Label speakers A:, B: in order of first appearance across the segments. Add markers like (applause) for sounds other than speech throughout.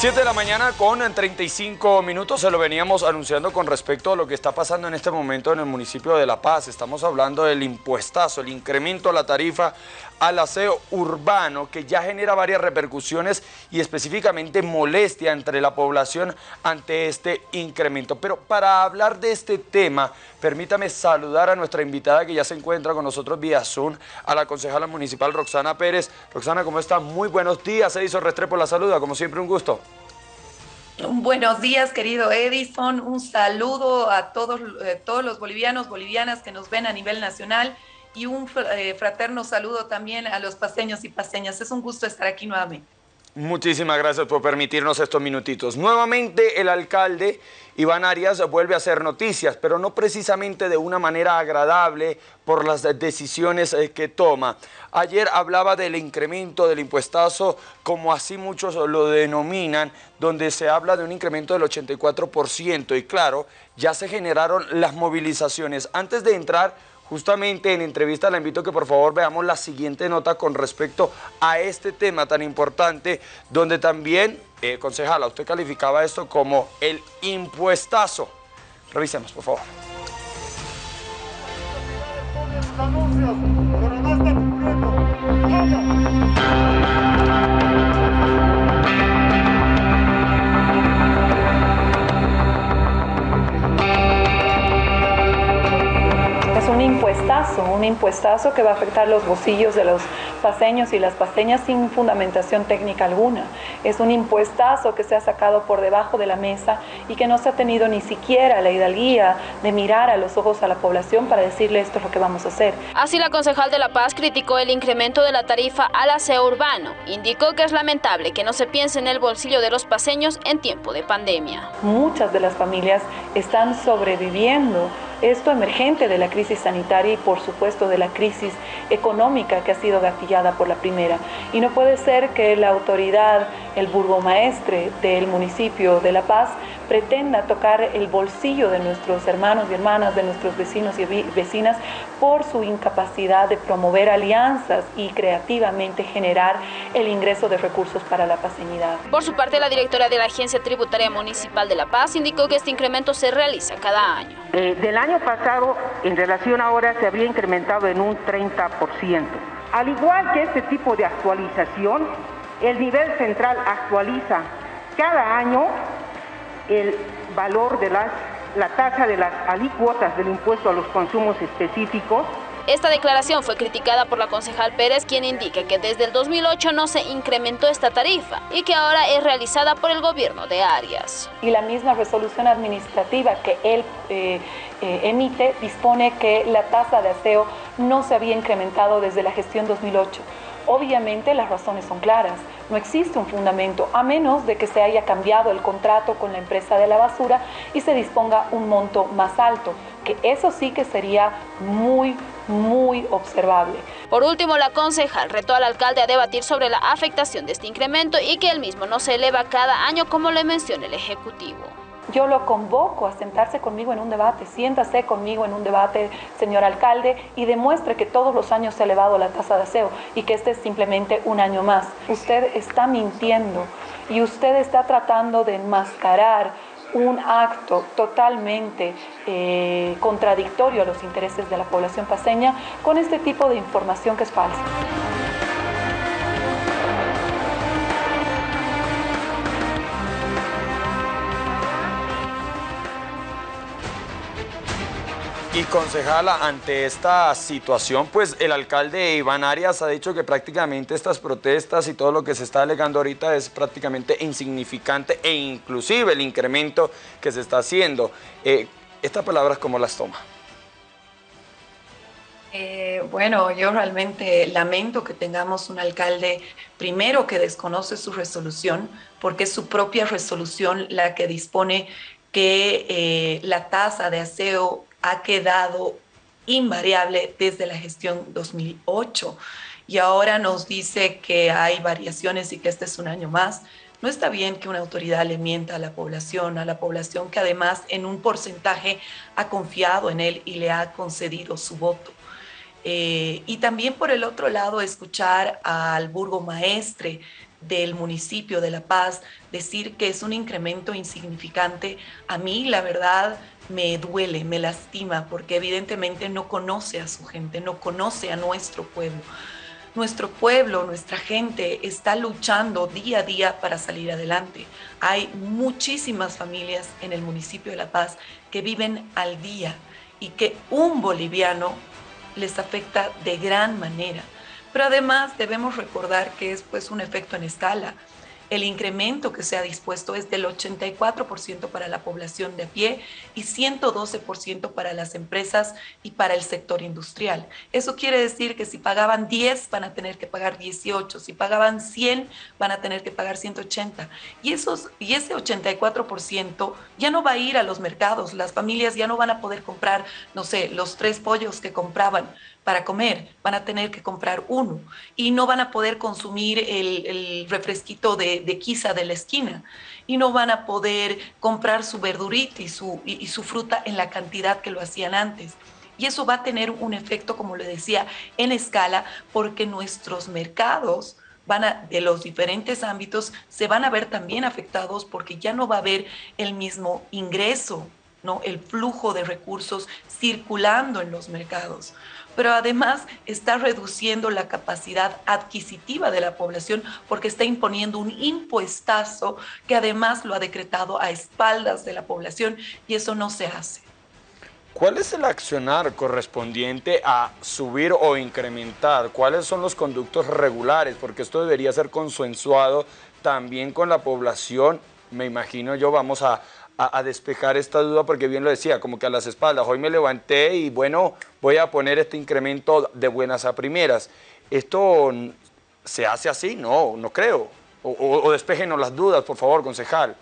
A: 7 de la mañana con 35 minutos se lo veníamos anunciando con respecto a lo que está pasando en este momento en el municipio de La Paz. Estamos hablando del impuestazo, el incremento a la tarifa al aseo urbano que ya genera varias repercusiones y específicamente molestia entre la población ante este incremento. Pero para hablar de este tema, permítame saludar a nuestra invitada que ya se encuentra con nosotros vía Zoom, a la concejala municipal Roxana Pérez. Roxana, ¿cómo está? Muy buenos días. Edison Restrepo la saluda, como siempre un gusto.
B: Buenos días, querido Edison. Un saludo a todos, eh, todos los bolivianos, bolivianas que nos ven a nivel nacional y un eh, fraterno saludo también a los paseños y paseñas. Es un gusto estar aquí nuevamente.
A: Muchísimas gracias por permitirnos estos minutitos. Nuevamente el alcalde Iván Arias vuelve a hacer noticias, pero no precisamente de una manera agradable por las decisiones eh, que toma. Ayer hablaba del incremento del impuestazo, como así muchos lo denominan, donde se habla de un incremento del 84% y claro, ya se generaron las movilizaciones. Antes de entrar Justamente en entrevista le invito a que por favor veamos la siguiente nota con respecto a este tema tan importante, donde también, eh, concejala, usted calificaba esto como el impuestazo. Revisemos, por favor.
C: Un impuestazo que va a afectar los bolsillos de los paseños y las paseñas sin fundamentación técnica alguna. Es un impuestazo que se ha sacado por debajo de la mesa y que no se ha tenido ni siquiera la hidalguía de mirar a los ojos a la población para decirle esto es lo que vamos a hacer.
D: Así la concejal de La Paz criticó el incremento de la tarifa al aseo urbano. Indicó que es lamentable que no se piense en el bolsillo de los paseños en tiempo de pandemia.
C: Muchas de las familias están sobreviviendo esto emergente de la crisis sanitaria y por supuesto de la crisis económica que ha sido gatillada por la primera. Y no puede ser que la autoridad, el burgomaestre del municipio de La Paz, pretenda tocar el bolsillo de nuestros hermanos y hermanas, de nuestros vecinos y vecinas, por su incapacidad de promover alianzas y creativamente generar el ingreso de recursos para la paseñidad.
D: Por su parte, la directora de la Agencia Tributaria Municipal de La Paz indicó que este incremento se realiza cada año.
E: Eh, del año pasado, en relación a ahora, se habría incrementado en un 30%. Al igual que este tipo de actualización, el nivel central actualiza cada año el valor de las, la tasa de las alícuotas del impuesto a los consumos específicos.
D: Esta declaración fue criticada por la concejal Pérez, quien indica que desde el 2008 no se incrementó esta tarifa y que ahora es realizada por el gobierno de Arias.
C: Y la misma resolución administrativa que él eh, eh, emite dispone que la tasa de aseo no se había incrementado desde la gestión 2008. Obviamente las razones son claras, no existe un fundamento, a menos de que se haya cambiado el contrato con la empresa de la basura y se disponga un monto más alto, que eso sí que sería muy, muy observable.
D: Por último, la concejal retó al alcalde a debatir sobre la afectación de este incremento y que el mismo no se eleva cada año como le menciona el Ejecutivo
C: yo lo convoco a sentarse conmigo en un debate, siéntase conmigo en un debate, señor alcalde, y demuestre que todos los años se ha elevado la tasa de aseo y que este es simplemente un año más. Usted está mintiendo y usted está tratando de enmascarar un acto totalmente eh, contradictorio a los intereses de la población paseña con este tipo de información que es falsa.
A: Y concejala, ante esta situación, pues el alcalde Iván Arias ha dicho que prácticamente estas protestas y todo lo que se está alegando ahorita es prácticamente insignificante e inclusive el incremento que se está haciendo. Eh, ¿Estas palabras cómo las toma?
B: Eh, bueno, yo realmente lamento que tengamos un alcalde primero que desconoce su resolución, porque es su propia resolución la que dispone que eh, la tasa de aseo ha quedado invariable desde la gestión 2008 y ahora nos dice que hay variaciones y que este es un año más. No está bien que una autoridad le mienta a la población, a la población que además en un porcentaje ha confiado en él y le ha concedido su voto. Eh, y también por el otro lado escuchar al burgomaestre
C: del municipio de La Paz, decir que es un incremento insignificante, a mí la verdad me duele, me lastima, porque evidentemente no conoce a su gente, no conoce a nuestro pueblo. Nuestro pueblo, nuestra gente está luchando día a día para salir adelante. Hay muchísimas familias en el municipio de La Paz que viven al día y que un boliviano les afecta de gran manera. Pero además debemos recordar que es pues un efecto en escala el incremento que se ha dispuesto es del 84% para la población de a pie y 112% para las empresas y para el sector industrial. Eso quiere decir que si pagaban 10 van a tener que pagar 18, si pagaban 100 van a tener que pagar 180. Y, esos, y ese 84% ya no va a ir a los mercados, las familias ya no van a poder comprar, no sé, los tres pollos que compraban para comer, van a tener que comprar uno y no van a poder consumir el, refresquito de, de, quiza de la esquina y no van a poder comprar su verdurita y su, fruta en la cantidad que lo hacían antes. Y eso va a tener un efecto, como le decía, en escala, porque nuestros mercados van a, de los diferentes ámbitos se van a ver también afectados porque ya no va a haber el mismo ingreso, ¿no? el flujo de recursos circulando en los mercados pero además está reduciendo la capacidad adquisitiva de la población porque está imponiendo un impuestazo que además lo ha decretado a espaldas de la población y eso no se hace.
A: ¿Cuál es el accionar correspondiente a subir o incrementar? ¿Cuáles son los conductos regulares? Porque esto debería ser consensuado también con la población. Me imagino yo, vamos a, a, despejar esta duda porque bien lo decía, como que a las espaldas. Hoy me levanté y bueno, voy a poner este incremento de buenas a primeras. ¿Esto se hace así? No, no creo. O, o, despejenos las dudas, por favor, concejal.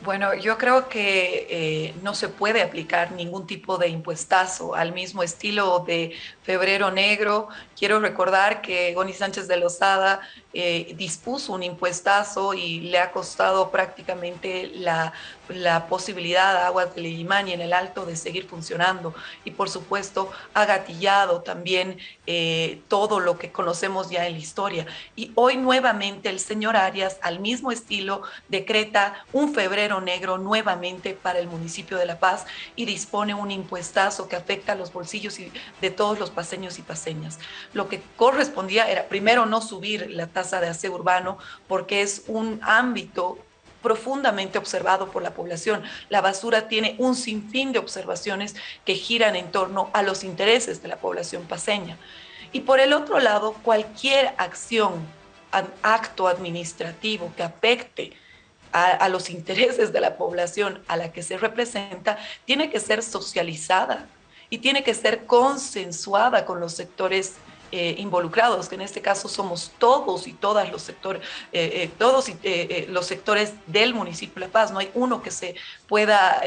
C: Bueno, yo creo que eh, no se puede aplicar ningún tipo de impuestazo al mismo estilo de febrero negro. Quiero recordar que Goni Sánchez de Lozada eh, dispuso un impuestazo y le ha costado prácticamente la, la posibilidad a Aguas de Limani en el Alto de seguir funcionando y por supuesto ha gatillado también eh, todo lo que conocemos ya en la historia. Y hoy nuevamente el señor Arias, al mismo estilo, decreta un febrero negro nuevamente para el municipio de La Paz y dispone un impuestazo que afecta a los bolsillos de todos los paseños y paseñas. Lo que correspondía era primero no subir la tasa de aseo urbano porque es un ámbito profundamente observado por la población. La basura tiene un sinfín de observaciones que giran en torno a los intereses de la población paseña. Y por el otro lado, cualquier acción, acto administrativo que afecte a, a, los intereses de la población a la que se representa, tiene que ser socializada y tiene que ser consensuada con los sectores eh, involucrados, que en este caso somos todos y todas los sectores, eh, eh, todos los sectores del municipio de La Paz. No hay uno que se pueda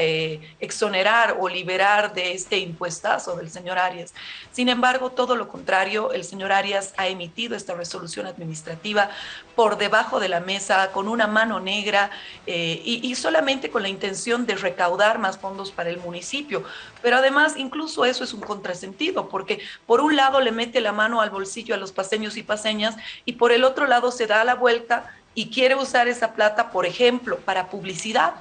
C: exonerar o liberar de este impuestazo del señor Arias. Sin embargo, todo lo contrario, el señor Arias ha emitido esta resolución administrativa por debajo de la mesa, con una mano negra y solamente con la intención de recaudar más fondos para el municipio. Pero además, incluso eso es un contrasentido, porque por un lado le mete la mano al bolsillo a los paseños y paseñas y por el otro lado se da la vuelta y quiere usar esa plata, por ejemplo, para publicidad.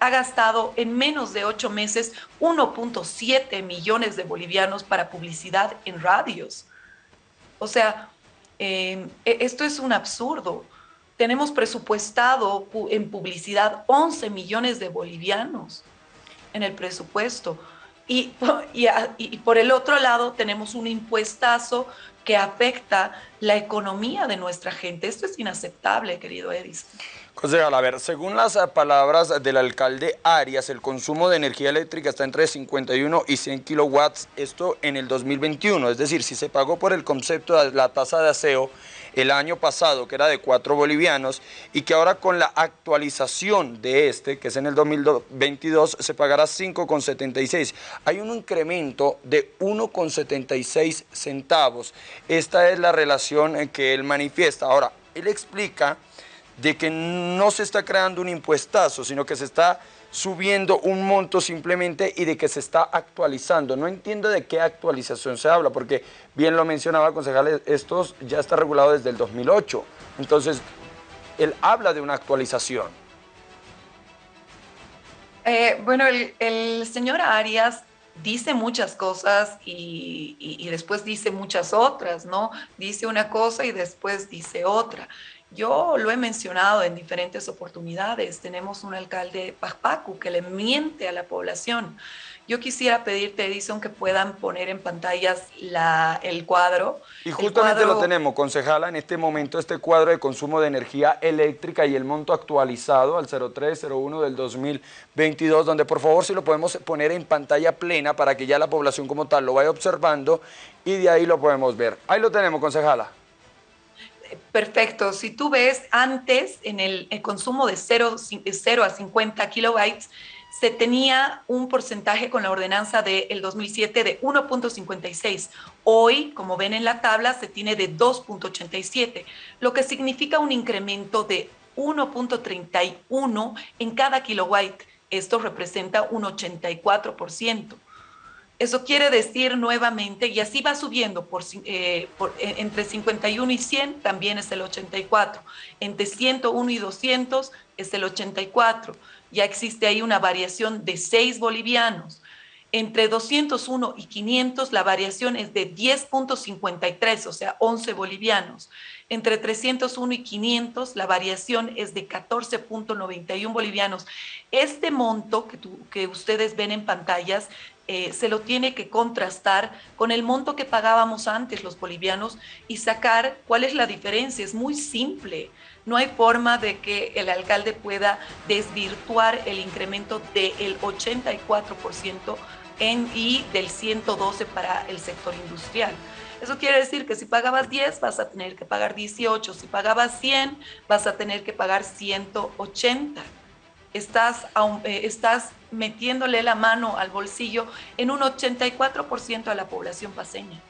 C: Ha gastado en menos de ocho meses 1.7 millones de bolivianos para publicidad en radios. O sea, em, e, esto es un absurdo. Tenemos presupuestado en publicidad 11 millones de bolivianos en el presupuesto. (laughs) Y, y, por el otro lado tenemos un impuestazo que afecta la economía de nuestra gente. Esto es inaceptable, querido Edison.
A: Concejal, a ver, según las eh, palabras del alcalde Arias, el consumo de energía eléctrica está entre 51 y 100 kilowatts, esto en el 2021, es decir, si se pagó por el concepto de la tasa de aseo el año pasado, que era de 4 bolivianos, y que ahora con la actualización de este, que es en el 2022, se pagará 5,76. Hay un incremento de 1,76 centavos. Esta es la relación que él manifiesta. Ahora, él explica de que no se está creando un impuestazo, sino que se está subiendo un monto simplemente y de que se está actualizando. No entiendo de qué actualización se habla, porque bien lo mencionaba concejal, esto ya está regulado desde el 2008. Entonces, él habla de una actualización.
C: Eh, bueno, el, señor Arias dice muchas cosas y, y, después dice muchas otras, ¿no? Dice una cosa y después dice otra. Yo lo he mencionado en diferentes oportunidades. Tenemos un alcalde Pajpacu que le miente a la población. Yo quisiera pedirte, Edison, que puedan poner en pantallas la, el cuadro.
A: Y justamente lo tenemos, concejala, en este momento este cuadro de consumo de energía eléctrica y el monto actualizado al 0301 del 2022, donde por favor si lo podemos poner en pantalla plena para que ya la población como tal lo vaya observando y de ahí lo podemos ver. Ahí lo tenemos, concejala.
C: Perfecto. Si tú ves antes en el, consumo de 0, 0 a 50 kilobytes, se tenía un porcentaje con la ordenanza del 2007 de 1.56. Hoy, como ven en la tabla, se tiene de 2.87, lo que significa un incremento de 1.31 en cada kilowatt. Esto representa un 84%. Eso quiere decir nuevamente, y así va subiendo eh, eh, entre 51 y 100 también es el 84, entre 101 y 200 es el 84, ya existe ahí una variación de 6 bolivianos. Entre 201 y 500 la variación es de 10.53, o sea, 11 bolivianos. Entre 301 y 500 la variación es de 14.91 bolivianos. Este monto que ustedes ven en pantallas eh, se lo tiene que contrastar con el monto que pagábamos antes los bolivianos y sacar cuál es la diferencia. Es muy simple. No hay forma de que el alcalde pueda desvirtuar el incremento del 84% en, y del 112 para el sector industrial. Eso quiere decir que si pagabas 10 vas a tener que pagar 18, si pagabas 100 vas a tener que pagar 180 estás, eh, estás metiéndole la mano al bolsillo en un 84% de la población paseña.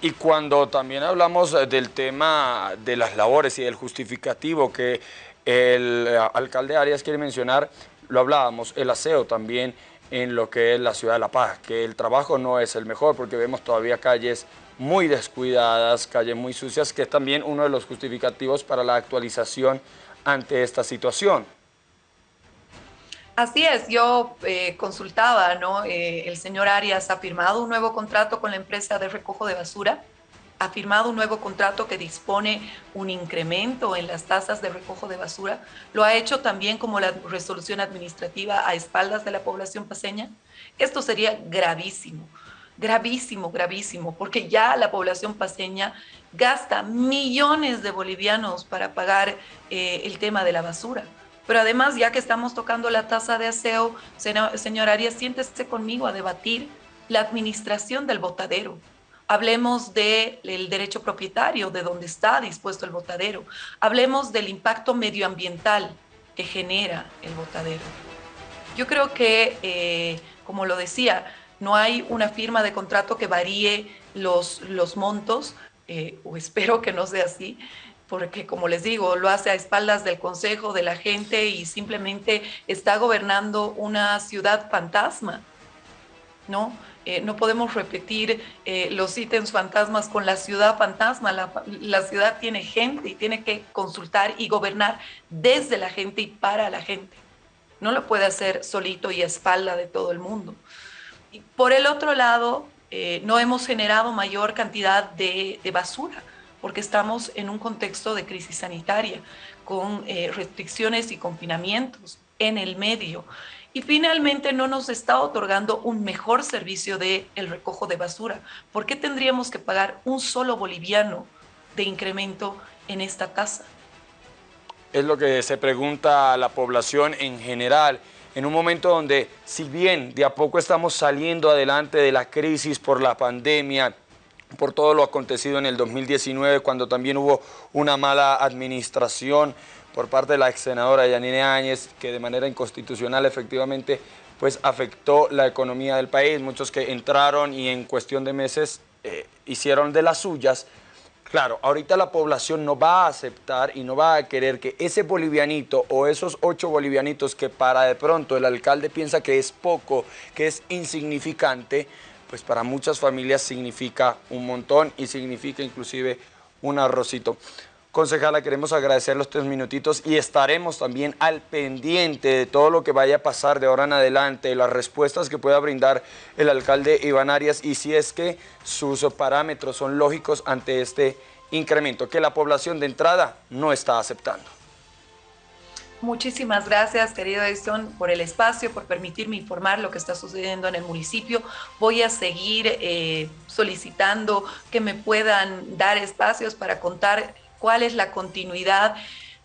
A: Y cuando también hablamos eh, del tema de las labores y del justificativo que el eh, alcalde Arias quiere mencionar, lo hablábamos, el aseo también en lo que es la ciudad de La Paz, que el trabajo no es el mejor porque vemos todavía calles muy descuidadas, calles muy sucias, que es también uno de los justificativos para la actualización ante esta situación.
C: Así es, yo eh, consultaba, ¿no? Eh, el señor Arias ha firmado un nuevo contrato con la empresa de recojo de basura, ha firmado un nuevo contrato que dispone un incremento en las tasas de recojo de basura, lo ha hecho también como la resolución administrativa a espaldas de la población paseña. Esto sería gravísimo, gravísimo, gravísimo, porque ya la población paseña gasta millones de bolivianos para pagar eh, el tema de la basura. Pero además, ya que estamos tocando la tasa de aseo, señor Arias, siéntese conmigo a debatir la administración del botadero. Hablemos del derecho propietario, de dónde está dispuesto el botadero. Hablemos del impacto medioambiental que genera el botadero. Yo creo que, eh, como lo decía, no hay una firma de contrato que varíe los, los montos, eh, o espero que no sea así, porque como les digo, lo hace a espaldas del consejo, de la gente y simplemente está gobernando una ciudad fantasma, ¿no? Eh, no podemos repetir eh, los ítems fantasmas con la ciudad fantasma. La, ciudad tiene gente y tiene que consultar y gobernar desde la gente y para la gente. No lo puede hacer solito y a espalda de todo el mundo. Y por el otro lado, eh, no hemos generado mayor cantidad de basura porque estamos en un contexto de crisis sanitaria, con eh, restricciones y confinamientos en el medio. Y finalmente no nos está otorgando un mejor servicio de el recojo de basura. ¿Por qué tendríamos que pagar un solo boliviano de incremento en esta tasa?
A: Es lo que se pregunta la población en general en un momento donde, si bien de a poco estamos saliendo adelante de la crisis por la pandemia, por todo lo acontecido en el 2019, cuando también hubo una mala administración por parte de la ex senadora Yanine Áñez, que de manera inconstitucional efectivamente pues afectó la economía del país, muchos que entraron y en cuestión de meses eh, hicieron de las suyas. Claro, ahorita la población no va a aceptar y no va a querer que ese bolivianito o esos ocho bolivianitos que para de pronto el alcalde piensa que es poco, que es insignificante, pues para muchas familias significa un montón y significa inclusive un arrocito. Concejala, queremos agradecer los tres minutitos y estaremos también al pendiente de todo lo que vaya a pasar de ahora en adelante, las respuestas que pueda brindar el alcalde Iván Arias y si es que sus parámetros son lógicos ante este incremento que la población de entrada no está aceptando.
C: Muchísimas gracias, querido Edson, por el espacio, por permitirme informar lo que está sucediendo en el municipio. Voy a seguir eh, solicitando que me puedan dar espacios para contar cuál es la continuidad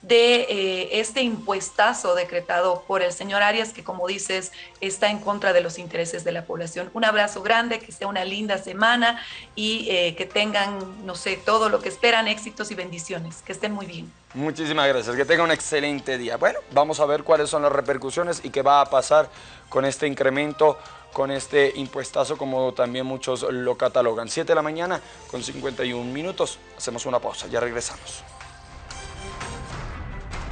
C: de eh, este impuestazo decretado por el señor Arias, que como dices, está en contra de los intereses de la población. Un abrazo grande, que sea una linda semana y eh, que tengan, no sé, todo lo que esperan, éxitos y bendiciones. Que estén muy bien.
A: Muchísimas gracias, que tengan un excelente día. Bueno, vamos a ver cuáles son las repercusiones y qué va a pasar con este incremento, con este impuestazo, como también muchos lo catalogan. 7 de la mañana con 51 minutos. Hacemos una pausa, ya regresamos.